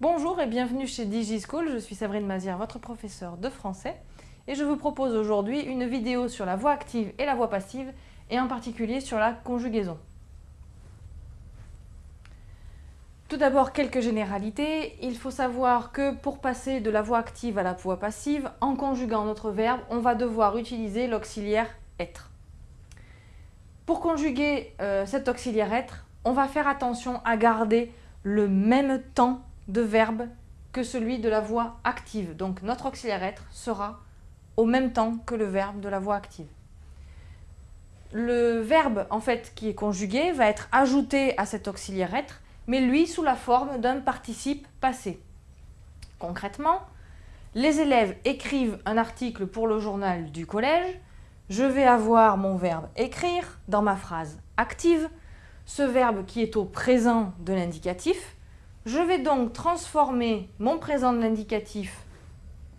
Bonjour et bienvenue chez DigiSchool, je suis Sabrine Mazière, votre professeure de français et je vous propose aujourd'hui une vidéo sur la voix active et la voix passive et en particulier sur la conjugaison. Tout d'abord, quelques généralités. Il faut savoir que pour passer de la voix active à la voix passive, en conjuguant notre verbe, on va devoir utiliser l'auxiliaire être. Pour conjuguer euh, cet auxiliaire être, on va faire attention à garder le même temps de verbe que celui de la voix active. Donc notre auxiliaire être sera au même temps que le verbe de la voix active. Le verbe en fait qui est conjugué va être ajouté à cet auxiliaire être, mais lui sous la forme d'un participe passé. Concrètement, les élèves écrivent un article pour le journal du collège, je vais avoir mon verbe écrire dans ma phrase active, ce verbe qui est au présent de l'indicatif, je vais donc transformer mon présent de l'indicatif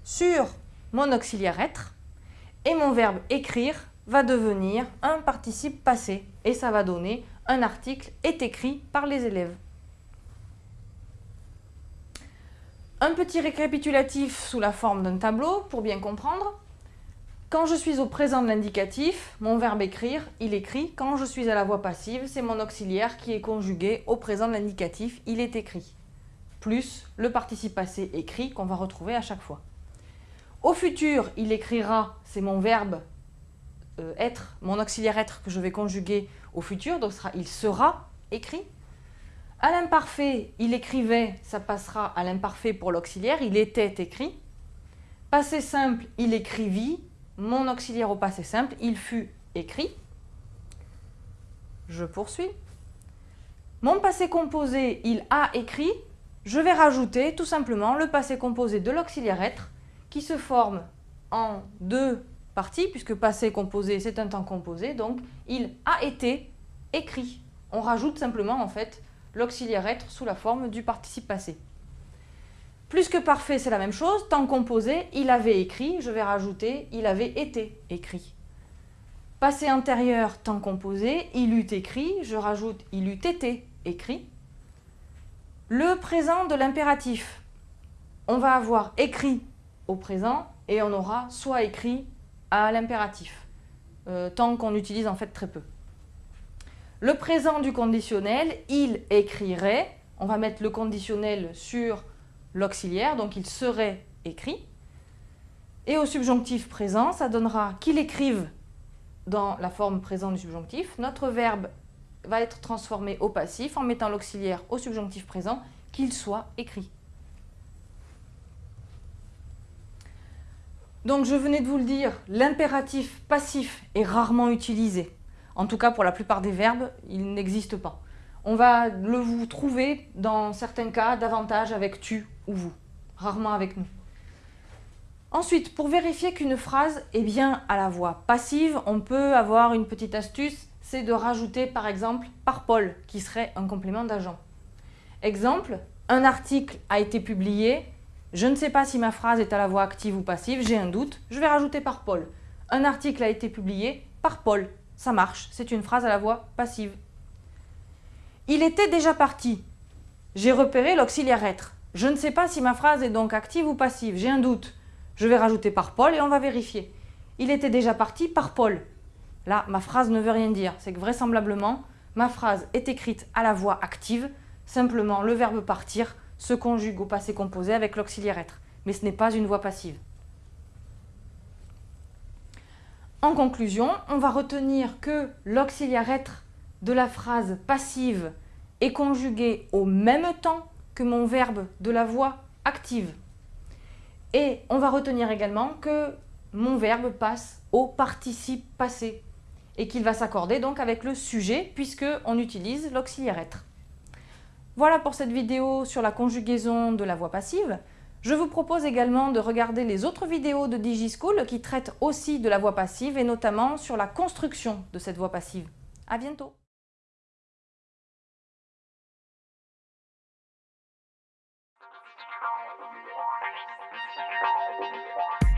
sur mon auxiliaire être et mon verbe écrire va devenir un participe passé et ça va donner un article est écrit par les élèves. Un petit récapitulatif sous la forme d'un tableau pour bien comprendre. Quand je suis au présent de l'indicatif, mon verbe écrire, il écrit. Quand je suis à la voix passive, c'est mon auxiliaire qui est conjugué au présent de l'indicatif, il est écrit. Plus le participe passé écrit qu'on va retrouver à chaque fois. Au futur, il écrira, c'est mon verbe euh, être, mon auxiliaire être que je vais conjuguer au futur, donc il sera écrit. À l'imparfait, il écrivait, ça passera à l'imparfait pour l'auxiliaire, il était écrit. Passé simple, il écrivit, mon auxiliaire au passé simple, il fut écrit. Je poursuis. Mon passé composé, il a écrit. Je vais rajouter tout simplement le passé composé de l'auxiliaire être qui se forme en deux parties, puisque passé composé, c'est un temps composé, donc il a été écrit. On rajoute simplement en fait l'auxiliaire être sous la forme du participe passé. Plus que parfait, c'est la même chose. Temps composé, il avait écrit, je vais rajouter il avait été écrit. Passé antérieur, temps composé, il eut écrit, je rajoute il eut été écrit. Le présent de l'impératif, on va avoir écrit au présent et on aura soit écrit à l'impératif, euh, tant qu'on utilise en fait très peu. Le présent du conditionnel, il écrirait, on va mettre le conditionnel sur l'auxiliaire, donc il serait écrit. Et au subjonctif présent, ça donnera qu'il écrive dans la forme présent du subjonctif. Notre verbe va être transformé au passif en mettant l'auxiliaire au subjonctif présent, qu'il soit écrit. Donc je venais de vous le dire, l'impératif passif est rarement utilisé. En tout cas pour la plupart des verbes, il n'existe pas. On va le vous trouver dans certains cas davantage avec tu ou vous, rarement avec nous. Ensuite, pour vérifier qu'une phrase est bien à la voix passive, on peut avoir une petite astuce, c'est de rajouter par exemple par Paul, qui serait un complément d'agent. Exemple, un article a été publié, je ne sais pas si ma phrase est à la voix active ou passive, j'ai un doute, je vais rajouter par Paul. Un article a été publié par Paul, ça marche, c'est une phrase à la voix passive. Il était déjà parti. J'ai repéré l'auxiliaire être. Je ne sais pas si ma phrase est donc active ou passive, j'ai un doute. Je vais rajouter par Paul et on va vérifier. Il était déjà parti par Paul. Là, ma phrase ne veut rien dire. C'est que vraisemblablement, ma phrase est écrite à la voix active. Simplement, le verbe partir se conjugue au passé composé avec l'auxiliaire être. Mais ce n'est pas une voix passive. En conclusion, on va retenir que l'auxiliaire être de la phrase passive est conjugué au même temps que mon verbe de la voix active. Et on va retenir également que mon verbe passe au participe passé et qu'il va s'accorder donc avec le sujet puisqu'on utilise l'auxiliaire être. Voilà pour cette vidéo sur la conjugaison de la voix passive. Je vous propose également de regarder les autres vidéos de DigiSchool qui traitent aussi de la voix passive et notamment sur la construction de cette voix passive. À bientôt I'm gonna be honest, it's